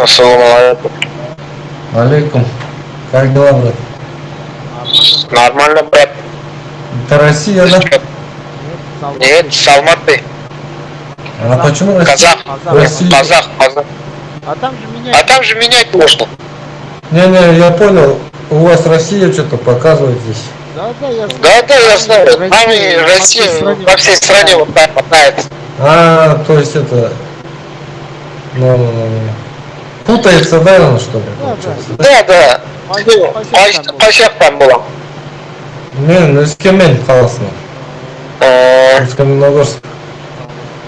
Ассаламу алейкум. Алейкум. Как дела, брат? Нормально, брат. Это Россия, да? Нет, с Алматы. А почему Россия? Казах. Россия. Казах, казах. А там же А там же менять можно. Не-не, я понял. У вас Россия что-то показывает здесь. Да, да, я знаю. Да, да, я знаю. Там и во всей Россия стране во всей стране вот так мотается. А, то есть это... Ну, ну, ну, ну. Путается, да, ну, что ли? Да, получается, Да, да. По- по всем там по- По всех там было. Не, ну, с Кемен, классно. Э, С Каменогорск.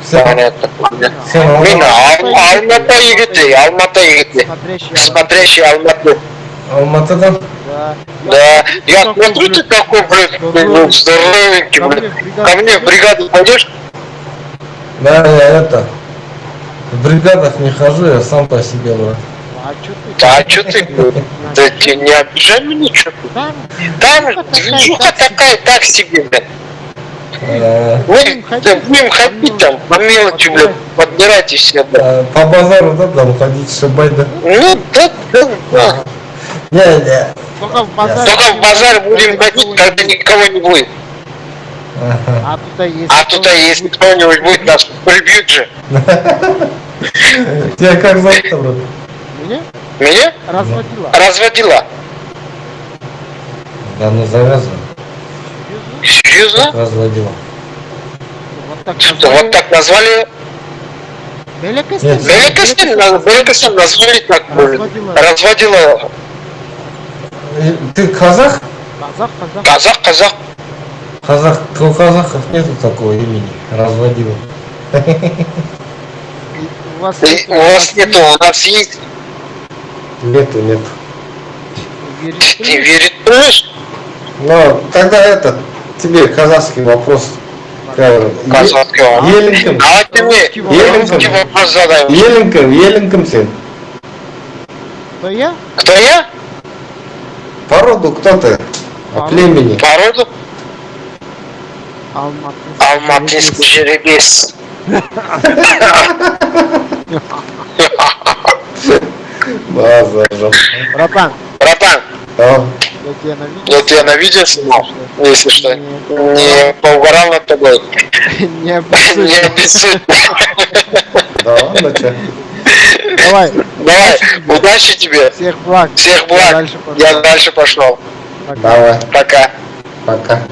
Все, Понятно. Ал- Алматы егети, Алматы егети. Смотрящий. Алматы. Алматы, да? Я смотрю, ты такой, ну, здоровенький, бригаду Ко мне в бригаду пойдешь? Да, я это... В бригадах не хожу, я сам по себе, брат. А чё ты? Да, а ты? Да тебе не обижай меня, чё ты? Там, Там движуха такая, так себе, блин. Э, Мы да, будем ходить там, по мелочи, блин, подбирать и все, блин. э, По базару, да, там ходить, шибать, да? Ну, да, да, да. В базаре. Только в базар будем ходить, когда никого не будет. А тут есть. А тут, а если кто-нибудь будет, нас прибьют же. Тебя как зовут, брат? Меня Меня разводила. разводила. Да ну завязывай. Серьезно? Разводила. Вот так Что, вот так назвали? Белекостен. Беликостин назвали так, блин. Разводила. Разводила. Ты казах? Казах, казах. Казах, казах. Казах, у казахов нету такого имени. Разводила. И У вас И У вас нету, у нас есть. Нету, нету. Ты веришь? Но тогда это, тебе казахский вопрос. Казахский вопрос. Еленком. А ты мне Русский вопрос. задай. Еленком, Еленком сен. Кто я? Кто я? По роду кто ты? По По племени. По роду? Алматинский жеребец. Базар. Братан, Братан, А, я тебя на видео. снимал, если что. Не, поугарал над тобой. не обессудь. Да ладно, чё? Давай, Давай, удачи тебе. всех благ. Всех благ. Я дальше пошел. Давай, Пока. пока.